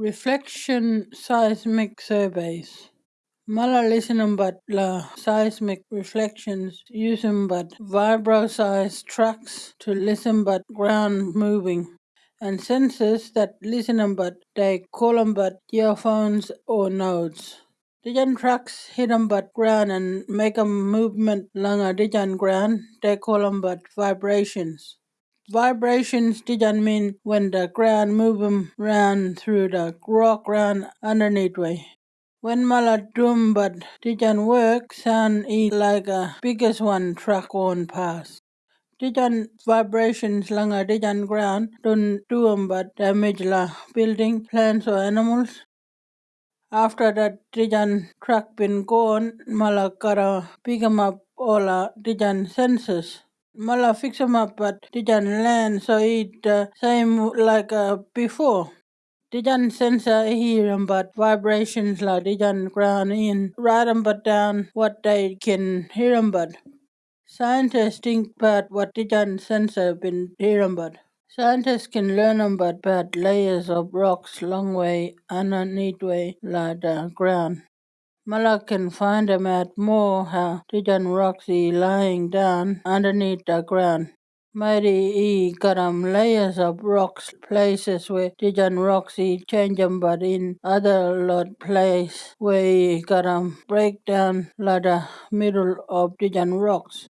Reflection seismic surveys. Mala la seismic reflections using but vibroseis tracks to listen but ground moving and sensors that listen but they call them but geophones or nodes. Dijan tracks them but ground and make a movement along a dijan ground. They call them but vibrations. Vibrations didn't mean when the ground move 'em round through the rock ground underneath way. When mala drum but didn't work, sound e like a biggest one truck on past. Didn't vibrations lang a didn't ground don't do them but damage la building, plants or animals. After that didn't truck been gone, mala gotta pick 'em up all didn't Mala fix 'em up but didn't land so it the same like uh, before. Didn't sensor hear 'em but vibrations la didn't ground in write 'em but down what they can hear hear 'em but. Scientists think but what didn't sensor been hear 'em but. Scientists can learn 'em but about layers of rocks long way underneath way la the ground. Mala can find more how didn't rocks is lying down underneath the ground. Maybe he got 'em layers of rocks places where rocks he change 'em but in other lot place where he got 'em break down like the middle of didn't rocks.